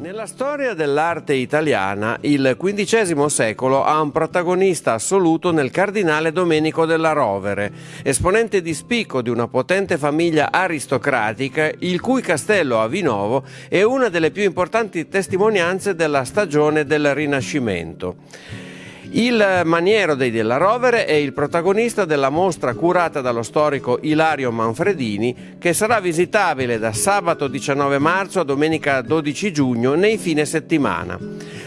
Nella storia dell'arte italiana, il XV secolo ha un protagonista assoluto nel cardinale Domenico della Rovere, esponente di spicco di una potente famiglia aristocratica, il cui castello a Vinovo è una delle più importanti testimonianze della stagione del Rinascimento. Il Maniero dei Della Rovere è il protagonista della mostra curata dallo storico Ilario Manfredini che sarà visitabile da sabato 19 marzo a domenica 12 giugno nei fine settimana.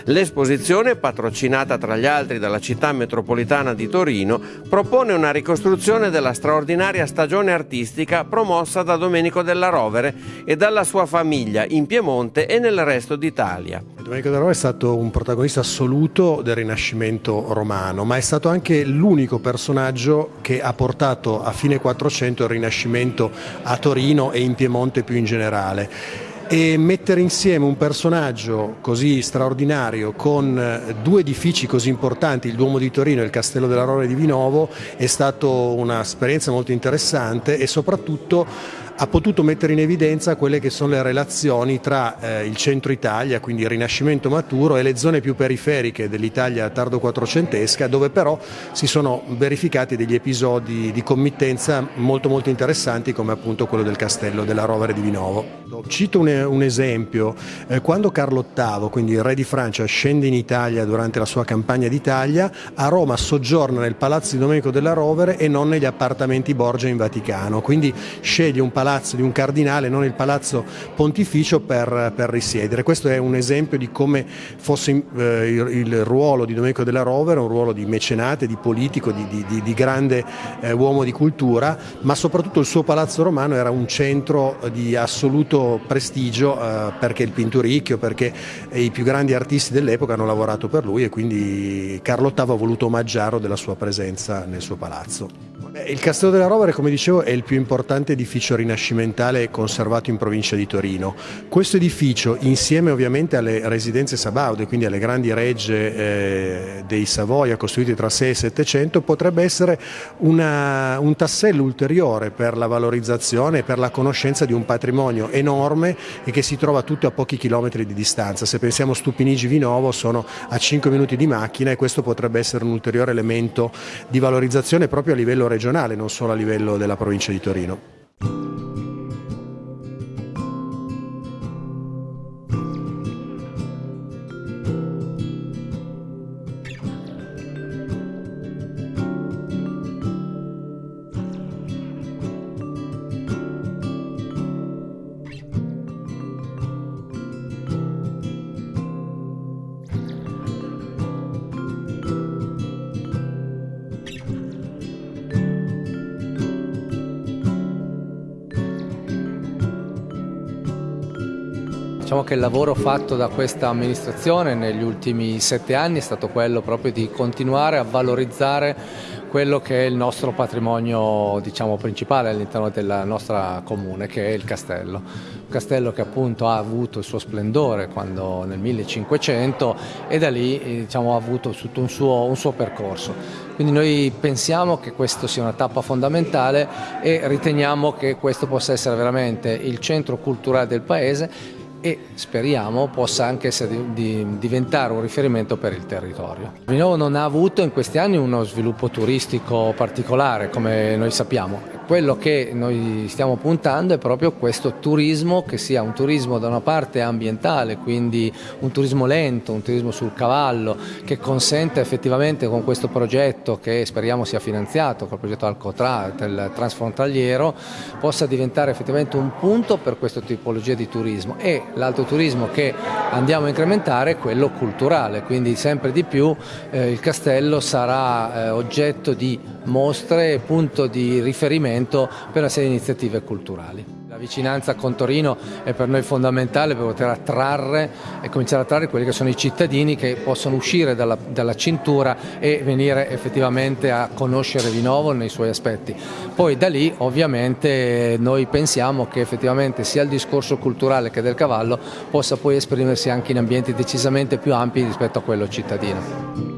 L'esposizione, patrocinata tra gli altri dalla città metropolitana di Torino, propone una ricostruzione della straordinaria stagione artistica promossa da Domenico della Rovere e dalla sua famiglia in Piemonte e nel resto d'Italia. Domenico della Rovere è stato un protagonista assoluto del Rinascimento romano, ma è stato anche l'unico personaggio che ha portato a fine 400 il Rinascimento a Torino e in Piemonte più in generale e mettere insieme un personaggio così straordinario con eh, due edifici così importanti, il Duomo di Torino e il Castello della Rore di Vinovo, è stata un'esperienza molto interessante e soprattutto ha potuto mettere in evidenza quelle che sono le relazioni tra eh, il centro Italia, quindi il Rinascimento maturo, e le zone più periferiche dell'Italia tardo quattrocentesca, dove però si sono verificati degli episodi di committenza molto molto interessanti come appunto quello del castello della Rovere di Vinovo. Cito un, un esempio, eh, quando Carlo VIII, quindi il re di Francia, scende in Italia durante la sua campagna d'Italia, a Roma soggiorna nel palazzo di Domenico della Rovere e non negli appartamenti Borgia in Vaticano, quindi sceglie un palazzo palazzo di un cardinale, non il palazzo pontificio per, per risiedere. Questo è un esempio di come fosse eh, il, il, ruolo di Domenico della Rovere, un ruolo di mecenate, di politico, di, di, di grande eh, uomo di cultura, ma soprattutto il suo palazzo romano era un centro di assoluto prestigio eh, perché il Pinturicchio, perché i più grandi artisti dell'epoca hanno lavorato per lui e quindi Carlo VIII ha voluto omaggiarlo della sua presenza nel suo palazzo. Il Castello della Rovere, come dicevo, è il più importante edificio rinascimentale conservato in provincia di Torino. Questo edificio, insieme ovviamente alle residenze sabaude, quindi alle grandi regge eh, dei Savoia costruite tra 6 e 700, potrebbe essere una, un tassello ulteriore per la valorizzazione e per la conoscenza di un patrimonio enorme e che si trova tutto a pochi chilometri di distanza. Se pensiamo a Stupinigi Vinovo sono a 5 minuti di macchina e questo potrebbe essere un ulteriore elemento di valorizzazione proprio a livello regionale regionale, non solo a livello della provincia di Torino. Diciamo che il lavoro fatto da questa amministrazione negli ultimi sette anni è stato quello proprio di continuare a valorizzare quello che è il nostro patrimonio diciamo, principale all'interno della nostra comune, che è il castello. Un castello che appunto ha avuto il suo splendore quando, nel 1500 e da lì diciamo, ha avuto tutto un suo, un suo percorso. Quindi noi pensiamo che questa sia una tappa fondamentale e riteniamo che questo possa essere veramente il centro culturale del paese e speriamo possa anche essere di, diventare un riferimento per il territorio. Vinovo non ha avuto in questi anni uno sviluppo turistico particolare come noi sappiamo, quello che noi stiamo puntando è proprio questo turismo che sia un turismo da una parte ambientale, quindi un turismo lento, un turismo sul cavallo che consente effettivamente con questo progetto che speriamo sia finanziato col progetto Alcotra del transfrontaliero possa diventare effettivamente un punto per questa tipologia di turismo. E l'altro turismo che andiamo a incrementare è quello culturale, quindi sempre di più eh, il castello sarà eh, oggetto di mostre e punto di riferimento per una serie di iniziative culturali. La vicinanza con Torino è per noi fondamentale per poter attrarre e cominciare a attrarre quelli che sono i cittadini che possono uscire dalla, dalla cintura e venire effettivamente a conoscere Vinovo nei suoi aspetti. Poi da lì ovviamente noi pensiamo che effettivamente sia il discorso culturale che del cavallo possa poi esprimersi anche in ambienti decisamente più ampi rispetto a quello cittadino.